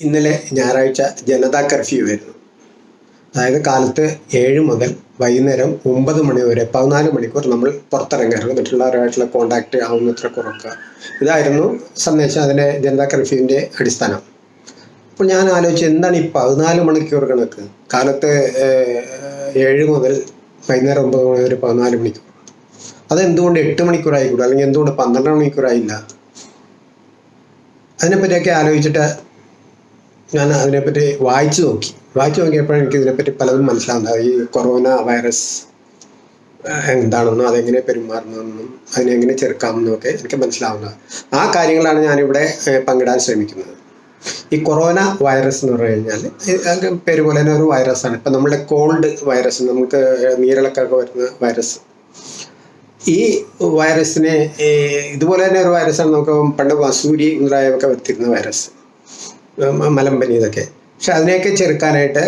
ഇന്നലെ ഞായറാഴ്ച ജനതാ കർഫ്യൂ ആയിരുന്നു. അതായത് കാലത്ത് ഏഴ് മുതൽ വൈകുന്നേരം ഒമ്പത് മണി വരെ പതിനാല് മണിക്കൂർ നമ്മൾ പുറത്തിറങ്ങരുത് മറ്റുള്ളവരുമായിട്ടുള്ള കോണ്ടാക്ട് ആവുന്നത്ര കുറക്കുക. ഇതായിരുന്നു സന്ദേശം അതിന്റെ ജനതാ കർഫ്യൂവിന്റെ അടിസ്ഥാനം. അപ്പോൾ ഞാൻ ആലോചിച്ചു എന്താണ് ഈ പതിനാല് മണിക്കൂർ കണക്ക്? കാലത്ത് ഏഴ് മുതൽ വൈകുന്നേരം ഒമ്പത് മണി വരെ പതിനാല് മണിക്കൂർ. അതെന്തുകൊണ്ട് എട്ട് മണിക്കൂറായിക്കൂടും? അല്ലെങ്കിൽ എന്തുകൊണ്ട് പന്ത്രണ്ട് മണിക്കൂറായില്ല? അതിനെപ്പറ്റിയൊക്കെ ആലോചിച്ചിട്ട് ഞാൻ അതിനെപ്പറ്റി വായിച്ചു നോക്കി. വായിച്ചു നോക്കിയപ്പോൾ എനിക്ക് ഇതിനെപ്പറ്റി പലതും മനസ്സിലാവുന്നത്. ഈ കൊറോണ വൈറസ് എന്താണെന്നും അതെങ്ങനെ പെരുമാറണമെന്നും അതിനെങ്ങനെ ചെറുക്കാമെന്നും ഒക്കെ എനിക്ക് മനസ്സിലാവുന്നത്. ആ കാര്യങ്ങളാണ് ഞാനിവിടെ പങ്കിടാൻ ശ്രമിക്കുന്നത്. ഈ കൊറോണ വൈറസ് എന്ന് പറഞ്ഞു കഴിഞ്ഞാൽ പേര് പോലെ തന്നെ ഒരു വൈറസാണ് ഇപ്പം നമ്മുടെ കോൾഡ് വൈറസ് നമുക്ക് നീരിളക്കൊക്കെ വരുന്ന വൈറസ് ഈ വൈറസിനെ ഇതുപോലെ തന്നെ ഒരു വൈറസാണ് നമുക്ക് പണ്ട് വസൂരി മുതലായവയൊക്കെ വരുത്തിരുന്ന വൈറസ് മലമ്പനി ഇതൊക്കെ. പക്ഷെ അതിനെയൊക്കെ ചെറുക്കാനായിട്ട്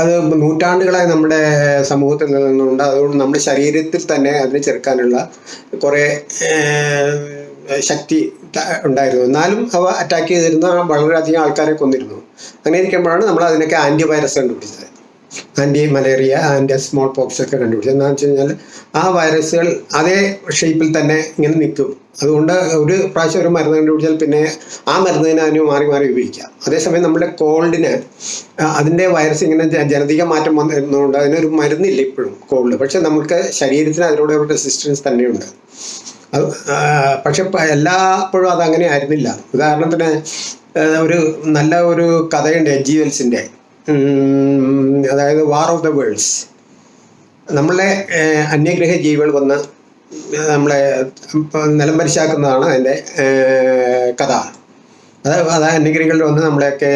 അത് നൂറ്റാണ്ടുകളായി നമ്മുടെ സമൂഹത്തിൽ നിന്നുണ്ട് അതുകൊണ്ട് നമ്മുടെ ശരീരത്തിൽ തന്നെ അതിനെ ചെറുക്കാനുള്ള കുറേ ശക്തി ഉണ്ടായിരുന്നു. എന്നാലും അവ അറ്റാക്ക് ചെയ്തിരുന്ന വളരെയധികം ആൾക്കാരെ കൊന്നിരുന്നു. അങ്ങനെ ഇരിക്കുമ്പോഴാണ് നമ്മൾ അതിനൊക്കെ ആന്റി വൈറസ് കണ്ടുപിടിച്ചത്. Anti malaria anti small pox ഒക്കെ കണ്ടുപിടിച്ചു എന്താണെന്ന് വെച്ച് കഴിഞ്ഞാൽ ആ വൈറസുകൾ അതേ ഷേപ്പിൽ തന്നെ ഇങ്ങനെ നിൽക്കും. അതുകൊണ്ട് ഒരു പ്രാവശ്യം ഒരു മരുന്ന് കണ്ടുപിടിച്ചാൽ പിന്നെ ആ മരുന്നിനെ അതിന് മാറി മാറി ഉപയോഗിക്കാം. അതേസമയം നമ്മുടെ കോൾഡിന് അതിന്റെ വൈറസ് ഇങ്ങനെ ജനതിക മാറ്റം വന്നിരുന്നതുകൊണ്ട് അതിനൊരു മരുന്നില്ല ഇപ്പോഴും കോൾഡ്. പക്ഷെ നമുക്ക് ശരീരത്തിന് അതിനോട് ഒരു റെസിസ്റ്റൻസ് തന്നെയുണ്ട്. പക്ഷെ എല്ലാപ്പോഴും അതങ്ങനെ ആയിരുന്നില്ല. ഉദാഹരണത്തിന് ഒരു നല്ല ഒരു കഥയുണ്ട് എജ് വെൽസിന്റെ അതായത് വാർ ഓഫ് ദ വേൾഡ്സ് നമ്മളെ അന്യഗ്രഹ ജീവികൾ വന്ന് നമ്മളെ നിലം പരിശാക്കുന്നതാണ് അതിന്റെ കഥ. അത് അത് അന്യഗ്രഹികളിൽ വന്ന് നമ്മളെയൊക്കെ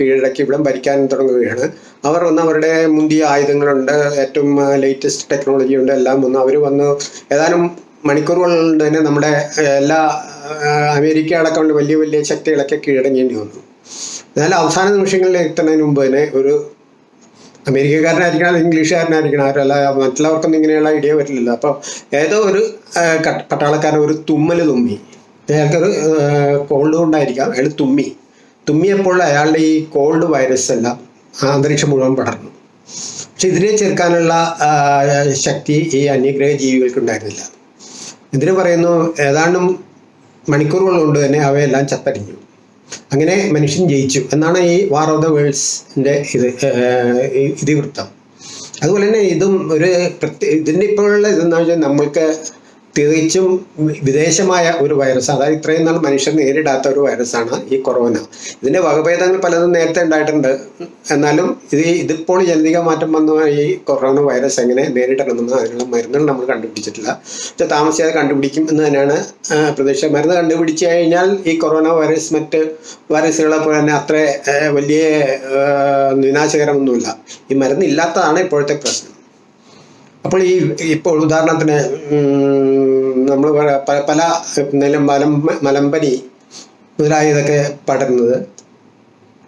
കീഴടക്കി ഇവിടം ഭരിക്കാൻ തുടങ്ങുകയാണ്. അവർ വന്ന് അവരുടെ മുന്തിയ ആയുധങ്ങളുണ്ട് ഏറ്റവും ലേറ്റസ്റ്റ് ടെക്നോളജി ഉണ്ട് എല്ലാം വന്ന് അവർ വന്ന് ഏതാനും മണിക്കൂറുകളിൽ തന്നെ നമ്മുടെ എല്ലാ അമേരിക്ക അടക്കമുള്ള വലിയ വലിയ ശക്തികളൊക്കെ കീഴടങ്ങേണ്ടി വന്നു. എന്നാൽ അവസാന നിമിഷങ്ങളിൽ എത്തുന്നതിന് മുമ്പ് തന്നെ ഒരു അമേരിക്കക്കാരനായിരിക്കണം അല്ലെങ്കിൽ ഇംഗ്ലീഷുകാരനായിരിക്കണം ആരല്ല മറ്റുള്ളവർക്കൊന്നും ഇങ്ങനെയുള്ള ഐഡിയ പറ്റില്ലല്ലോ അപ്പോൾ ഏതോ ഒരു പട്ടാളക്കാരൻ ഒരു തുമ്മൽ തുമ്മി. അയാൾക്കൊരു കോൾഡ് കൊണ്ടായിരിക്കാം. അയാൾ തുമ്മി. തുമ്മിയപ്പോൾ അയാളുടെ ഈ കോൾഡ് വൈറസ് എല്ലാം അന്തരീക്ഷം മുഴുവൻ പടർന്നു. പക്ഷെ ഇതിനെ ചെറുക്കാനുള്ള ശക്തി ഈ അന്യഗ്രഹ ജീവികൾക്ക് ഉണ്ടായിരുന്നില്ല. ഇതിന് പറയുന്നു ഏതാണ്ടും മണിക്കൂറുകൾ കൊണ്ട് തന്നെ അവയെല്ലാം ചത്തടിഞ്ഞു. അങ്ങനെ മനുഷ്യൻ ജയിച്ചു. എന്നാണ് ഈ വാർ ഓഫ് ദ വേൾഡ്സിന്റെ ഇത് ഇതിവൃത്തം. അതുപോലെ തന്നെ ഇതും ഒരു പ്രത്യേക ഇതിന്റെ ഇപ്പോഴുള്ള ഇതെന്ന് വെച്ചാൽ നമ്മൾക്ക് തികച്ചും വിദേശമായ ഒരു വൈറസ് അതായത് ഇത്രയും നാൾ മനുഷ്യർ നേരിടാത്ത ഒരു വൈറസാണ് ഈ കൊറോണ ഇതിന്റെ വകഭേദങ്ങൾ പലതും നേരത്തെ ഉണ്ടായിട്ടുണ്ട്. എന്നാലും ഇത് ഇതിപ്പോൾ ജനിതക മാറ്റം വന്ന ഈ കൊറോണ വൈറസ് എങ്ങനെ നേരിടണമെന്ന് അതിനുള്ള മരുന്നുകൾ നമ്മൾ കണ്ടുപിടിച്ചിട്ടില്ല. പക്ഷെ താമസിയാതെ കണ്ടുപിടിക്കും എന്ന് തന്നെയാണ് പ്രതീക്ഷ. മരുന്ന് കണ്ടുപിടിച്ച് കഴിഞ്ഞാൽ ഈ കൊറോണ വൈറസ് മറ്റ് വൈറസുകളെ പോലെ തന്നെ അത്ര വലിയ വിനാശകരമൊന്നുമില്ല ഈ മരുന്ന് ഇല്ലാത്തതാണ് ഇപ്പോഴത്തെ പ്രശ്നം. അപ്പോൾ ഈ ഇപ്പോൾ ഉദാഹരണത്തിന് നമ്മൾ പല നിലം മലം മലമ്പനി മുതലായതൊക്കെ പടരുന്നത്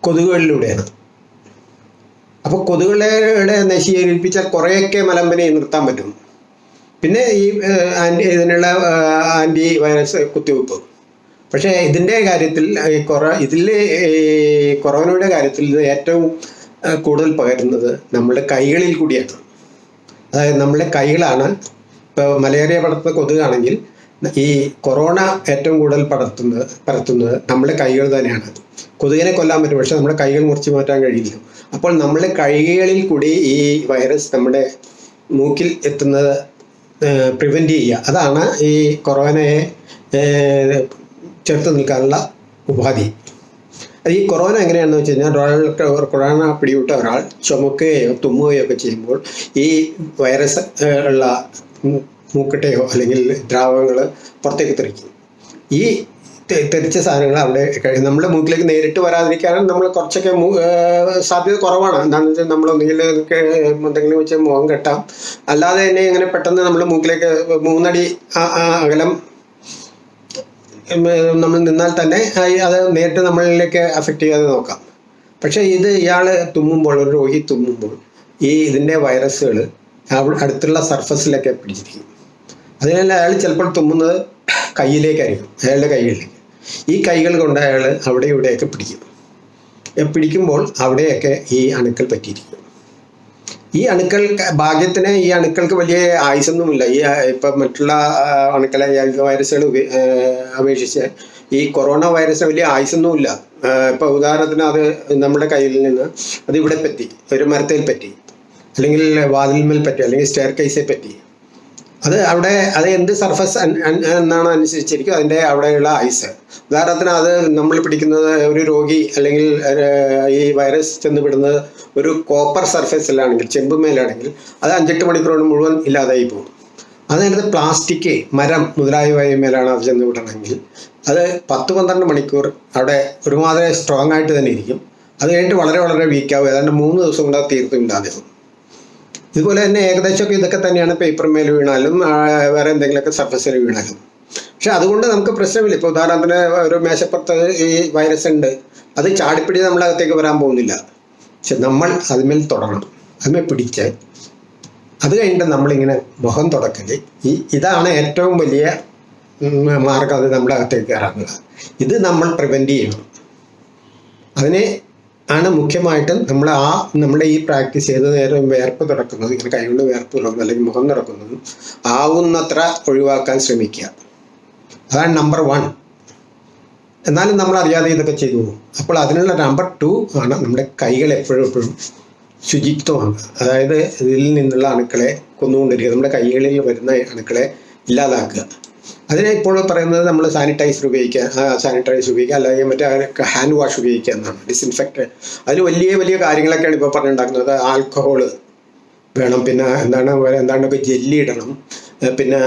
കൊതുകുകളിലൂടെയാണ്. അപ്പോൾ കൊതുകുകളെ നശീകരിപ്പിച്ചാൽ കുറേയൊക്കെ മലമ്പനി നിർത്താൻ പറ്റും. പിന്നെ ഈ ആന്റി ഇതിനുള്ള ആന്റി വൈറസ് കുത്തിവെപ്പ്. പക്ഷേ ഇതിന്റെ കാര്യത്തിൽ കൊറ ഇതിൽ കൊറോണയുടെ കാര്യത്തിൽ ഇത് ഏറ്റവും കൂടുതൽ പകരുന്നത് നമ്മുടെ കൈകളിൽ കൂടിയാണ്. അതായത് നമ്മുടെ കൈകളാണ് ഇപ്പോൾ മലേറിയ പടർത്തുന്ന കൊതുകാണെങ്കിൽ ഈ കൊറോണ ഏറ്റവും കൂടുതൽ പടർത്തുന്നത് പരത്തുന്നത് നമ്മുടെ കൈകൾ തന്നെയാണ്. കൊതുകിനെ കൊല്ലാൻ പറ്റും പക്ഷെ നമ്മുടെ കൈകൾ മുറിച്ച് മാറ്റാൻ കഴിയില്ല. അപ്പോൾ നമ്മുടെ കൈകളിൽ കൂടി ഈ വൈറസ് നമ്മുടെ മൂക്കിൽ എത്തുന്നത് പ്രിവെന്റ് ചെയ്യുക. അതാണ് ഈ കൊറോണയെ ചെറുത്ത് നിൽക്കാനുള്ള ഉപാധി. ഈ കൊറോണ എങ്ങനെയാണെന്ന് വെച്ച് കഴിഞ്ഞാൽ ഒരാൾക്ക് കൊറോണ പിടിവിട്ട ഒരാൾ ചുമക്കുകയോ തുമ്മുകയോ ഒക്കെ ചെയ്യുമ്പോൾ ഈ വൈറസ് ഉള്ള മൂക്കട്ടയോ അല്ലെങ്കിൽ ദ്രാവകങ്ങൾ പുറത്തേക്ക് തെറിക്കും. ഈ തെറിച്ച സാധനങ്ങൾ അവിടെ നമ്മുടെ മൂക്കിലേക്ക് നേരിട്ട് വരാതിരിക്കാനും നമ്മൾ കുറച്ചൊക്കെ സാധ്യത കുറവാണ്. എന്താണെന്ന് വെച്ചാൽ നമ്മൾ ഒന്നുകിൽ എന്തെങ്കിലും വെച്ച് മുഖം കെട്ടാം. അല്ലാതെ തന്നെ ഇങ്ങനെ പെട്ടെന്ന് നമ്മൾ മൂക്കിലേക്ക് മൂന്നടി അകലം നമ്മൾ നിന്നാൽ തന്നെ അത് നേരിട്ട് നമ്മളിലേക്ക് അഫക്റ്റ് ചെയ്യാതെ നോക്കാം. പക്ഷേ ഇത് ഇയാൾ തുമ്മുമ്പോൾ ഒരു രോഗി തുമ്മുമ്പോൾ ഈ ഇതിന്റെ വൈറസുകൾ അടുത്തുള്ള സർഫസിലൊക്കെ പിടിച്ചിരിക്കും. അതിനാൽ അയാൾ ചിലപ്പോൾ തുമ്മുന്നത് കയ്യിലേക്കായിരിക്കും അയാളുടെ കൈകളിലേക്ക്. ഈ കൈകൾ കൊണ്ട് അയാൾ അവിടെ ഇവിടെയൊക്കെ പിടിക്കും. പിടിക്കുമ്പോൾ അവിടെയൊക്കെ ഈ അണുക്കൾ പറ്റിയിരിക്കും. ഈ അണുക്കൾ ഭാഗ്യത്തിന് ഈ അണുക്കൾക്ക് വലിയ ആയുസൊന്നുമില്ല. ഈ ഇപ്പം മറ്റുള്ള അണുക്കളെ വൈറസുകൾ അപേക്ഷിച്ച് ഈ കൊറോണ വൈറസിന് വലിയ ആയുസൊന്നുമില്ല. ആ, ഇപ്പൊ ഉദാഹരണത്തിന് അത് നമ്മുടെ കയ്യിൽ നിന്ന് അത് ഇവിടെ പറ്റി ഒരു മരത്തിൽ പറ്റി അല്ലെങ്കിൽ വാതിൽമേൽ പറ്റി അല്ലെങ്കിൽ സ്റ്റെയർ കേസിൽ പറ്റി. അത് അവിടെ അത് എന്ത് സർഫസ് എന്നാണ് അനുസരിച്ചിരിക്കും അതിന്റെ അവിടെയുള്ള ഐസ് ഉദാഹരണത്തിന് അത് നമ്മൾ പിടിക്കുന്നത് ഒരു രോഗി അല്ലെങ്കിൽ ഈ വൈറസ് ചെന്ന് വിടുന്നത് ഒരു കോപ്പർ സർഫേസിലാണെങ്കിൽ ചെമ്പുമേലാണെങ്കിൽ അത് അഞ്ചെട്ട് മണിക്കൂർ മുഴുവൻ ഇല്ലാതായി പോകും. അതിനകത്ത് പ്ലാസ്റ്റിക് മരം മുതലായവ മേലാണ് അത് ചെന്ന് വിടണമെങ്കിൽ അത് പത്ത് പന്ത്രണ്ട് മണിക്കൂർ അവിടെ ഒരുമാതിരി സ്ട്രോങ് ആയിട്ട് തന്നെ ഇരിക്കും. അത് കഴിഞ്ഞിട്ട് വളരെ വളരെ വീക്കാവും ഏതാണ്ട് മൂന്ന് ദിവസം കൊണ്ട് അത് തീർത്തും ഇല്ലാതെയാവും ഇതുപോലെ തന്നെ ഏകദേശമൊക്കെ ഇതൊക്കെ തന്നെയാണ് പേപ്പർ മേൽ വീണാലും വേറെ എന്തെങ്കിലുമൊക്കെ സർഫസിൽ വീണാലും. പക്ഷെ അതുകൊണ്ട് നമുക്ക് പ്രശ്നമില്ല. ഇപ്പോൾ ഉദാഹരണത്തിന് ഒരു മേശപ്പുറത്ത് ഈ വൈറസ് ഉണ്ട്. അത് ചാടിപ്പിടി നമ്മളകത്തേക്ക് വരാൻ പോകുന്നില്ല. പക്ഷെ നമ്മൾ അതിന്മേൽ തുടങ്ങണം അതിന്മേൽ പിടിച്ച് അത് കഴിഞ്ഞിട്ട് നമ്മളിങ്ങനെ മുഖം തുടക്കൽ. ഈ ഇതാണ് ഏറ്റവും വലിയ മാർഗം അത് നമ്മുടെ അകത്തേക്ക് കയറാനുള്ള ഇത് നമ്മൾ പ്രിവെന്റ് ചെയ്യണം. അതിനെ ആണ് മുഖ്യമായിട്ടും നമ്മൾ ആ നമ്മുടെ ഈ പ്രാക്ടീസ് ചെയ്ത് നേരം വേർപ്പ് തുടക്കുന്നത് ഇങ്ങനെ കൈകൊണ്ട് വേർപ്പ് തുടങ്ങുന്നത് അല്ലെങ്കിൽ മുഖം തുറക്കുന്നതും ആവുന്നത്ര ഒഴിവാക്കാൻ ശ്രമിക്കുക. അതാണ് നമ്പർ വൺ എന്നാലും നമ്മൾ അറിയാതെ ഇതൊക്കെ ചെയ്തു പോകും. അപ്പോൾ അതിനുള്ള നമ്പർ ടു ആണ് നമ്മുടെ കൈകൾ എപ്പോഴും എപ്പോഴും ശുചിത്വമാണ്. അതായത് ഇതിൽ നിന്നുള്ള അണുക്കളെ കൊന്നുകൊണ്ടിരിക്കുക. നമ്മുടെ കൈകളിൽ വരുന്ന അണുക്കളെ ഇല്ലാതാക്കുക. അതിനെ ഇപ്പോൾ പറയുന്നത് നമ്മൾ സാനിറ്റൈസർ ഉപയോഗിക്കുക സാനിറ്റൈസർ ഉപയോഗിക്കുക അല്ലെങ്കിൽ മറ്റേ ഹാൻഡ് വാഷ് ഉപയോഗിക്കുക എന്നാണ്. ഡിസ്ഇൻഫെക്ട് അതിൽ വലിയ വലിയ കാര്യങ്ങളൊക്കെയാണ് ഇപ്പോൾ പറഞ്ഞുണ്ടാക്കുന്നത് ആൽക്കഹോൾ വേണം പിന്നെ എന്താണ് എന്താണ് ജെല്ലി ഇടണം പിന്നെ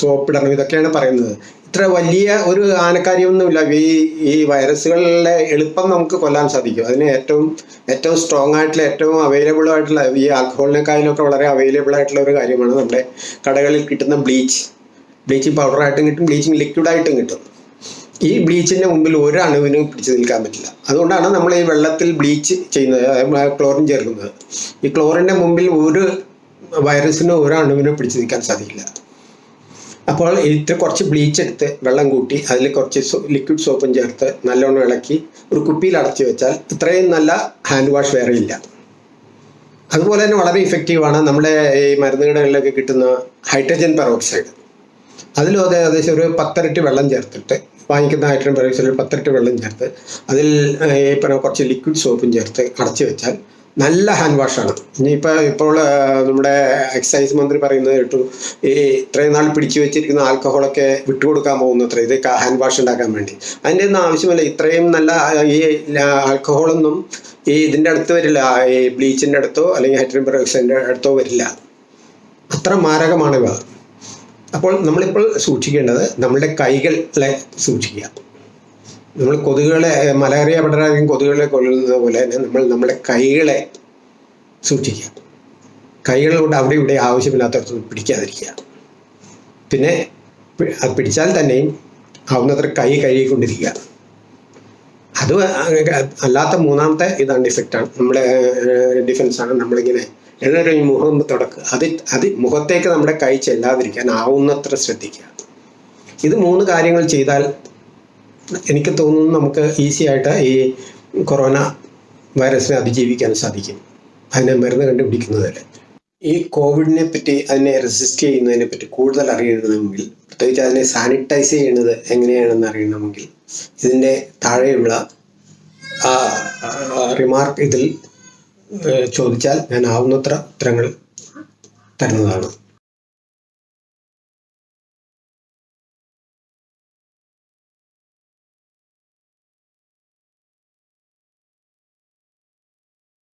സോപ്പ് ഇടണം ഇതൊക്കെയാണ് പറയുന്നത്. ഇത്ര വലിയ ഒരു ആനക്കാര്യമൊന്നുമില്ല. ഈ ഈ വൈറസുകളിലെ എളുപ്പം നമുക്ക് കൊല്ലാൻ സാധിക്കും. അതിന് ഏറ്റവും ഏറ്റവും സ്ട്രോങ് ആയിട്ടുള്ള ഏറ്റവും അവൈലബിൾ ആയിട്ടുള്ള ഈ ആൽക്കഹോളിനെക്കാളിലൊക്കെ വളരെ അവൈലബിൾ ആയിട്ടുള്ള ഒരു കാര്യമാണ് നമ്മുടെ കടകളിൽ കിട്ടുന്ന ബ്ലീച്ച് ബ്ലീച്ചിങ് പൗഡറായിട്ടും കിട്ടും ബ്ലീച്ചിങ് ലിക്വിഡായിട്ടും കിട്ടും. ഈ ബ്ലീച്ചിന്റെ മുമ്പിൽ ഒരു അണുവിനും പിടിച്ചു നിൽക്കാൻ പറ്റില്ല. അതുകൊണ്ടാണ് നമ്മൾ ഈ വെള്ളത്തിൽ ബ്ലീച്ച് ചെയ്യുന്നത് ക്ലോറിൻ ചേർക്കുന്നത്. ഈ ക്ലോറിന്റെ മുമ്പിൽ ഒരു വൈറസിനോ ഒരു അണുവിനോ പിടിച്ചു നിൽക്കാൻ സാധിക്കില്ല. അപ്പോൾ ഇത്ര കുറച്ച് ബ്ലീച്ച് എടുത്ത് വെള്ളം കൂട്ടി അതിൽ കുറച്ച് ലിക്വിഡ് സോപ്പും ചേർത്ത് നല്ലോണം ഇളക്കി ഒരു കുപ്പിയിൽ അടച്ചു വെച്ചാൽ ഇത്രയും നല്ല ഹാൻഡ് വാഷ് വേറെ ഇല്ല. അതുപോലെ തന്നെ വളരെ ഇഫക്റ്റീവാണ് നമ്മുടെ ഈ മരുന്നുകടകളിലൊക്കെ കിട്ടുന്ന ഹൈഡ്രജൻ പെറോക്സൈഡ് അതിലും അത് ഏകദേശം ഒരു പത്തരട്ടി വെള്ളം ചേർത്തിട്ട് വാങ്ങിക്കുന്ന ഹൈഡ്രജൻ പെറോക്സൈഡിൽ പത്തരട്ടി വെള്ളം ചേർത്ത് അതിൽ പറഞ്ഞ കുറച്ച് ലിക്വിഡ് സോപ്പും ചേർത്ത് അടച്ചു വെച്ചാൽ നല്ല ഹാൻഡ് വാഷാണ് ഇനിയിപ്പോൾ ഇപ്പോൾ നമ്മുടെ എക്സൈസ് മന്ത്രി പറയുന്നത് കേട്ടു ഈ ഇത്രയും നാൾ പിടിച്ചു വെച്ചിരിക്കുന്ന ആൽക്കഹോളൊക്കെ വിട്ടുകൊടുക്കാൻ പോകുന്നത്ര ഇത് ഹാൻഡ് വാഷ് ഉണ്ടാക്കാൻ വേണ്ടി. അതിന്റെ ഒന്നും ആവശ്യമില്ല ഇത്രയും നല്ല ഈ ആൽക്കഹോളൊന്നും ഈ ഇതിന്റെ അടുത്ത് വരില്ല ഈ ബ്ലീച്ചിന്റെ അടുത്തോ അല്ലെങ്കിൽ ഹൈഡ്രജൻ പെറോക്സൈഡിന്റെ അടുത്തോ വരില്ല. അത്ര മാരകമാണ് ഇവ. അപ്പോൾ നമ്മളിപ്പോൾ സൂക്ഷിക്കേണ്ടത് നമ്മളുടെ കൈകളെ സൂക്ഷിക്കുക. നമ്മൾ കൊതുകുകളെ മലേറിയ പടരാധികം കൊതുകുകളെ കൊല്ലുന്നത് പോലെ തന്നെ നമ്മൾ നമ്മുടെ കൈകളെ സൂക്ഷിക്കുക. കൈകളോട് അവിടെ ഇവിടെ ആവശ്യമില്ലാത്തടത്തൊന്നും പിടിക്കാതിരിക്കുക. പിന്നെ അത് പിടിച്ചാൽ തന്നെയും ആവുന്നത്ര കൈ കഴുകിക്കൊണ്ടിരിക്കുക. അത് അല്ലാത്ത മൂന്നാമത്തെ ഇതാണ് ഡിഫക്റ്റാണ്. നമ്മുടെ ഡിഫൻസാണ് നമ്മളിങ്ങനെ ഏതൊരു ഈ മുഖം തുടക്കുക അത് അത് മുഖത്തേക്ക് നമ്മുടെ കൈ ചെല്ലാതിരിക്കാൻ ആവുന്നത്ര ശ്രദ്ധിക്കുക. ഇത് മൂന്ന് കാര്യങ്ങൾ ചെയ്താൽ എനിക്ക് തോന്നുന്നു നമുക്ക് ഈസി ആയിട്ട് ഈ കൊറോണ വൈറസിനെ അതിജീവിക്കാൻ സാധിക്കും. അതിനെ മരുന്ന് കണ്ടുപിടിക്കുന്നത് വരെ ഈ കോവിഡിനെ പറ്റി അതിനെ റെസിസ്റ്റ് ചെയ്യുന്നതിനെ പറ്റി കൂടുതൽ അറിയണമെങ്കിൽ പ്രത്യേകിച്ച് അതിനെ സാനിറ്റൈസ് ചെയ്യുന്നത് എങ്ങനെയാണെന്ന് അറിയണമെങ്കിൽ ഇതിന്റെ താഴെയുള്ള റിമാർക്ക് ഇതിൽ ചോദിച്ചാൽ ഞാൻ ആവുന്നത്ര ഉത്തരങ്ങൾ തരുന്നതാണ്.